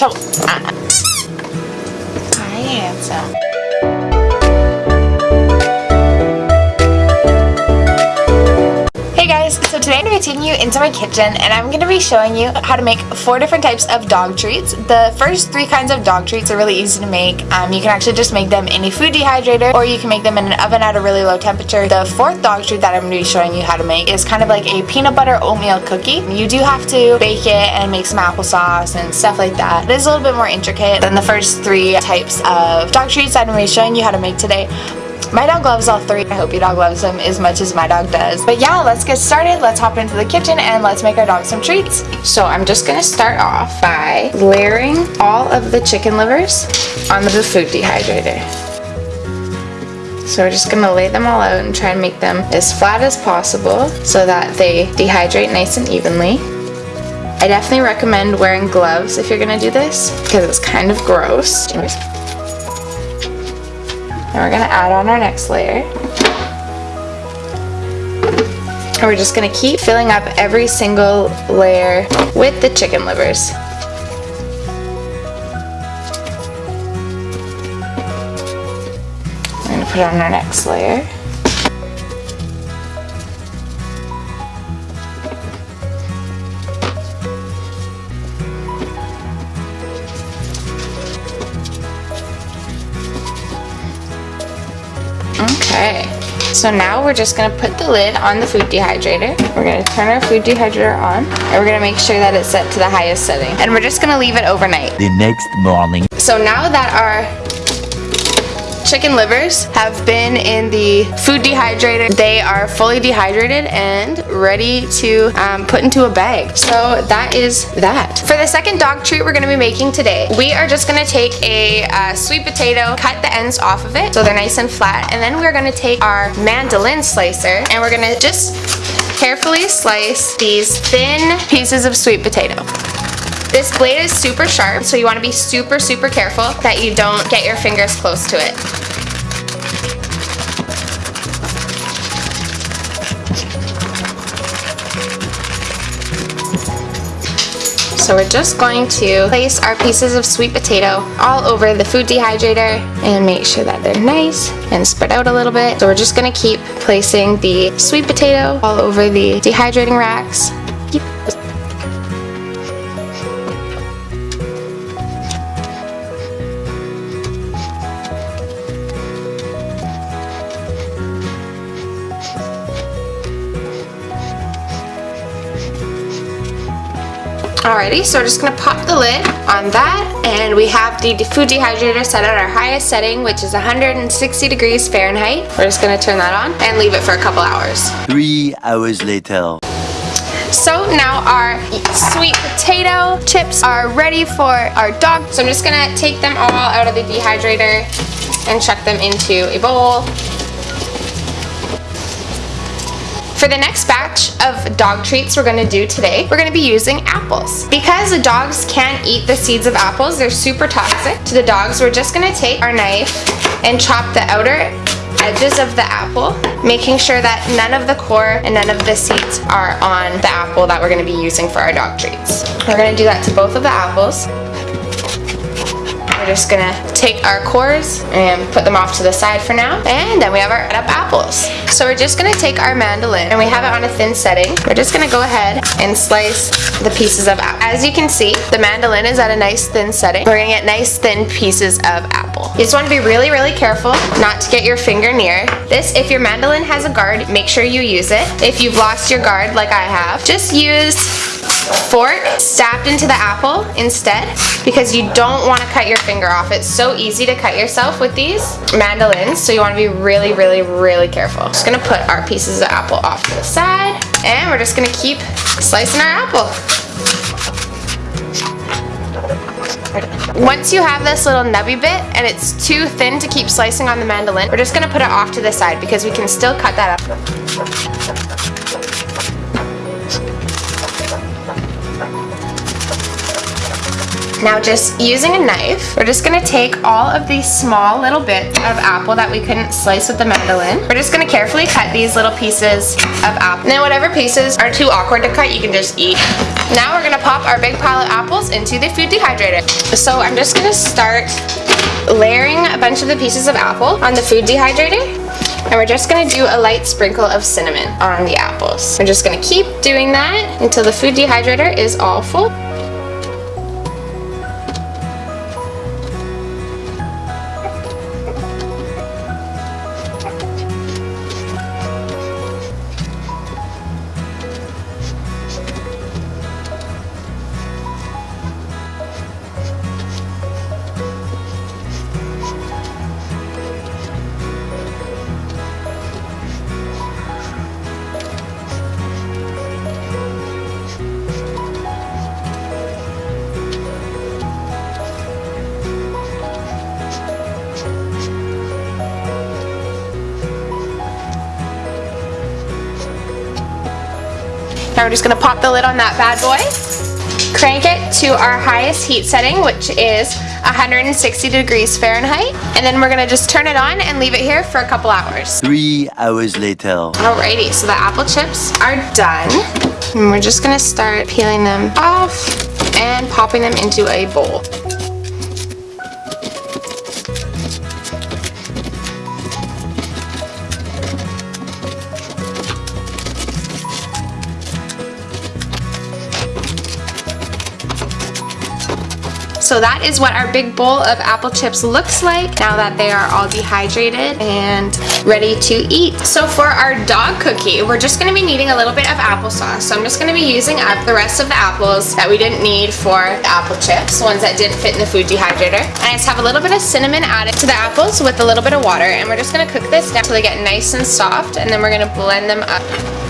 Toe. Uh, hi, handsome. Today I'm going to be taking you into my kitchen and I'm going to be showing you how to make four different types of dog treats. The first three kinds of dog treats are really easy to make. Um, you can actually just make them in a food dehydrator or you can make them in an oven at a really low temperature. The fourth dog treat that I'm going to be showing you how to make is kind of like a peanut butter oatmeal cookie. You do have to bake it and make some applesauce and stuff like that. It is a little bit more intricate than the first three types of dog treats that I'm going to be showing you how to make today. My dog loves all three. I hope your dog loves them as much as my dog does. But yeah, let's get started. Let's hop into the kitchen and let's make our dog some treats. So I'm just gonna start off by layering all of the chicken livers on the food dehydrator. So we're just gonna lay them all out and try and make them as flat as possible so that they dehydrate nice and evenly. I definitely recommend wearing gloves if you're gonna do this because it's kind of gross. Now we're going to add on our next layer. And we're just going to keep filling up every single layer with the chicken livers. We're going to put on our next layer. Okay, so now we're just gonna put the lid on the food dehydrator. We're gonna turn our food dehydrator on, and we're gonna make sure that it's set to the highest setting. And we're just gonna leave it overnight. The next morning. So now that our chicken livers have been in the food dehydrator. They are fully dehydrated and ready to um, put into a bag. So that is that. For the second dog treat we're going to be making today, we are just going to take a uh, sweet potato, cut the ends off of it so they're nice and flat, and then we're going to take our mandolin slicer and we're going to just carefully slice these thin pieces of sweet potato. This blade is super sharp, so you want to be super, super careful that you don't get your fingers close to it. So we're just going to place our pieces of sweet potato all over the food dehydrator and make sure that they're nice and spread out a little bit. So we're just going to keep placing the sweet potato all over the dehydrating racks. Alrighty, so we're just gonna pop the lid on that and we have the food dehydrator set at our highest setting which is 160 degrees Fahrenheit. We're just gonna turn that on and leave it for a couple hours. Three hours later. So now our sweet potato chips are ready for our dog. So I'm just gonna take them all out of the dehydrator and chuck them into a bowl. For the next batch of dog treats we're going to do today, we're going to be using apples. Because the dogs can't eat the seeds of apples, they're super toxic to the dogs, we're just going to take our knife and chop the outer edges of the apple, making sure that none of the core and none of the seeds are on the apple that we're going to be using for our dog treats. We're going to do that to both of the apples. We're just gonna take our cores and put them off to the side for now. And then we have our up apples. So we're just gonna take our mandolin and we have it on a thin setting. We're just gonna go ahead and slice the pieces of apple. As you can see, the mandolin is at a nice thin setting. We're gonna get nice thin pieces of apple. You just wanna be really, really careful not to get your finger near. This, if your mandolin has a guard, make sure you use it. If you've lost your guard like I have, just use fork stabbed into the apple instead because you don't want to cut your finger off. It's so easy to cut yourself with these mandolins, so you want to be really, really, really careful. Just gonna put our pieces of apple off to the side, and we're just gonna keep slicing our apple. Once you have this little nubby bit and it's too thin to keep slicing on the mandolin, we're just gonna put it off to the side because we can still cut that up. Now just using a knife, we're just gonna take all of these small little bits of apple that we couldn't slice with the mandolin. We're just gonna carefully cut these little pieces of apple. Now whatever pieces are too awkward to cut, you can just eat. Now we're gonna pop our big pile of apples into the food dehydrator. So I'm just gonna start layering a bunch of the pieces of apple on the food dehydrator. And we're just gonna do a light sprinkle of cinnamon on the apples. We're just gonna keep doing that until the food dehydrator is all full. Now we're just gonna pop the lid on that bad boy. Crank it to our highest heat setting, which is 160 degrees Fahrenheit. And then we're gonna just turn it on and leave it here for a couple hours. Three hours later. Alrighty, so the apple chips are done. And we're just gonna start peeling them off and popping them into a bowl. So that is what our big bowl of apple chips looks like now that they are all dehydrated and ready to eat. So for our dog cookie, we're just gonna be needing a little bit of applesauce. So I'm just gonna be using up the rest of the apples that we didn't need for the apple chips, ones that didn't fit in the food dehydrator. And I just have a little bit of cinnamon added to the apples with a little bit of water. And we're just gonna cook this down until they get nice and soft. And then we're gonna blend them up.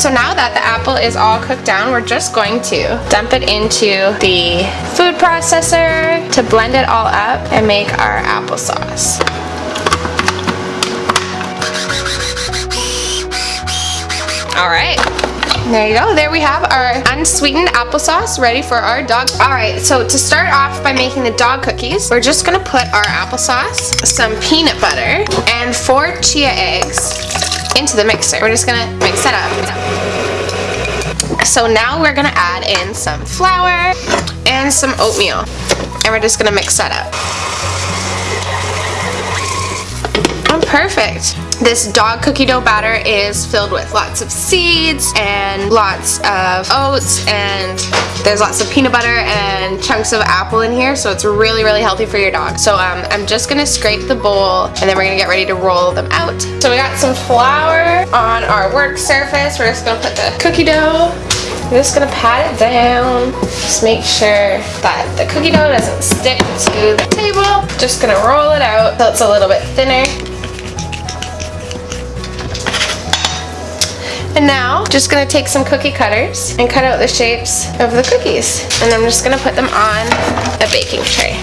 So now that the apple is all cooked down, we're just going to dump it into the food processor to blend it all up and make our applesauce. All right. There you go. There we have our unsweetened applesauce ready for our dog. All right, so to start off by making the dog cookies, we're just gonna put our applesauce, some peanut butter, and four chia eggs into the mixer. We're just gonna mix it up. So now we're gonna add in some flour and some oatmeal. And we're just gonna mix that up. Perfect. This dog cookie dough batter is filled with lots of seeds and lots of oats and there's lots of peanut butter and chunks of apple in here so it's really really healthy for your dog. So um, I'm just gonna scrape the bowl and then we're gonna get ready to roll them out. So we got some flour on our work surface. We're just gonna put the cookie dough I'm just gonna pat it down. Just make sure that the cookie dough doesn't stick to the table. Just gonna roll it out so it's a little bit thinner. And now, just gonna take some cookie cutters and cut out the shapes of the cookies. And I'm just gonna put them on a baking tray.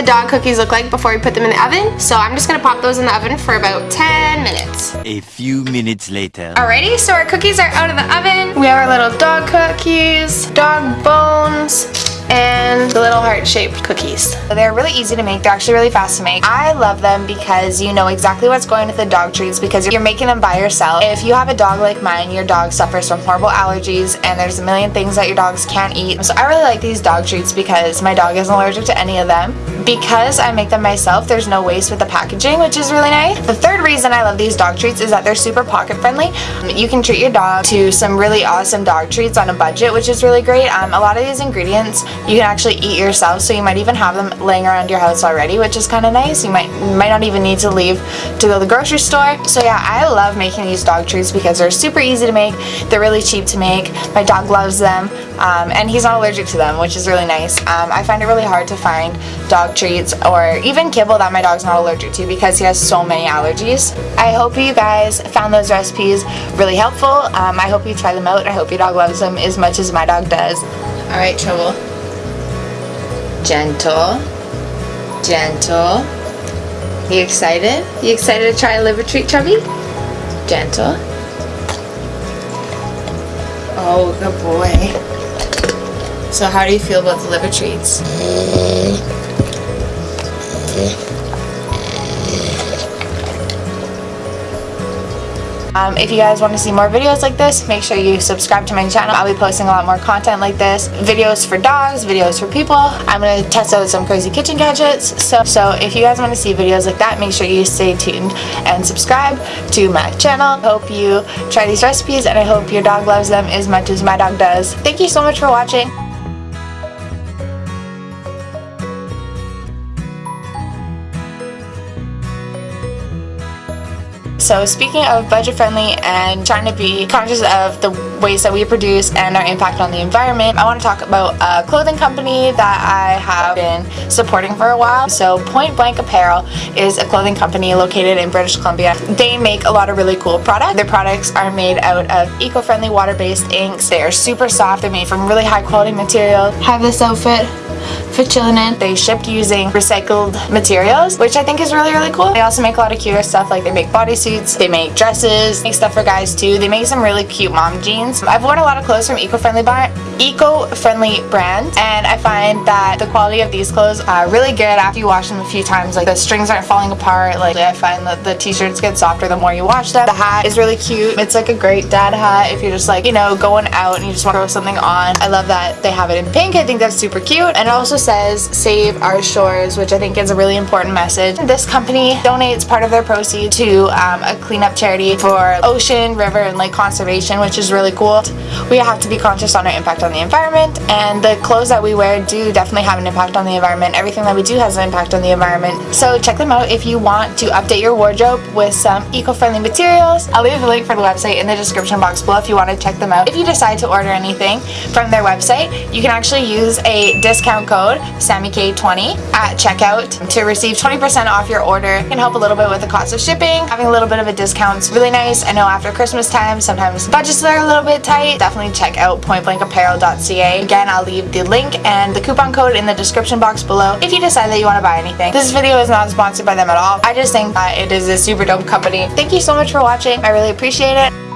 The dog cookies look like before we put them in the oven. So I'm just gonna pop those in the oven for about 10 minutes. A few minutes later. Alrighty, so our cookies are out of the oven. We have our little dog cookies, dog bones, and the little heart-shaped cookies. They're really easy to make. They're actually really fast to make. I love them because you know exactly what's going with the dog treats because you're making them by yourself. If you have a dog like mine, your dog suffers from horrible allergies and there's a million things that your dogs can't eat. So I really like these dog treats because my dog isn't allergic to any of them. Because I make them myself, there's no waste with the packaging, which is really nice. The third reason I love these dog treats is that they're super pocket friendly. You can treat your dog to some really awesome dog treats on a budget, which is really great. Um, a lot of these ingredients you can actually eat yourself. So you might even have them laying around your house already, which is kind of nice. You might might not even need to leave to go to the grocery store. So yeah, I love making these dog treats because they're super easy to make. They're really cheap to make. My dog loves them, um, and he's not allergic to them, which is really nice. Um, I find it really hard to find dog treats or even kibble that my dog's not allergic to because he has so many allergies. I hope you guys found those recipes really helpful. Um, I hope you try them out. I hope your dog loves them as much as my dog does. All right, Trouble. Gentle. Gentle. You excited? You excited to try a liver treat, Chubby? Gentle. Oh, good boy. So how do you feel about the liver treats? Mm. Um, if you guys want to see more videos like this, make sure you subscribe to my channel. I'll be posting a lot more content like this. Videos for dogs, videos for people. I'm going to test out some crazy kitchen gadgets. So, so if you guys want to see videos like that, make sure you stay tuned and subscribe to my channel. Hope you try these recipes and I hope your dog loves them as much as my dog does. Thank you so much for watching. So speaking of budget friendly and trying to be conscious of the ways that we produce and our impact on the environment, I want to talk about a clothing company that I have been supporting for a while. So Point Blank Apparel is a clothing company located in British Columbia. They make a lot of really cool products. Their products are made out of eco-friendly water-based inks. They are super soft. They're made from really high quality material. Have this outfit for chilling in. They shipped using recycled materials, which I think is really, really cool. They also make a lot of cuter stuff, like they make bodysuits, they make dresses, make stuff for guys too. They make some really cute mom jeans. I've worn a lot of clothes from eco-friendly eco-friendly brands, and I find that the quality of these clothes are really good after you wash them a few times. Like the strings aren't falling apart. Like I find that the t-shirts get softer the more you wash them. The hat is really cute. It's like a great dad hat if you're just like, you know, going out and you just want to throw something on. I love that they have it in pink. I think that's super cute. And it also says save our shores, which I think is a really important message. This company donates part of their proceeds to um, a cleanup charity for ocean, river, and lake conservation, which is really cool. We have to be conscious on our impact on the environment, and the clothes that we wear do definitely have an impact on the environment. Everything that we do has an impact on the environment. So check them out if you want to update your wardrobe with some eco-friendly materials. I'll leave the link for the website in the description box below if you want to check them out. If you decide to order anything from their website, you can actually use a discount code SammyK20 at checkout to receive 20% off your order. It can help a little bit with the cost of shipping. Having a little bit of a discount is really nice. I know after Christmas time, sometimes budgets are a little bit tight. Definitely check out pointblankapparel.ca. Again, I'll leave the link and the coupon code in the description box below if you decide that you want to buy anything. This video is not sponsored by them at all. I just think that it is a super dope company. Thank you so much for watching. I really appreciate it.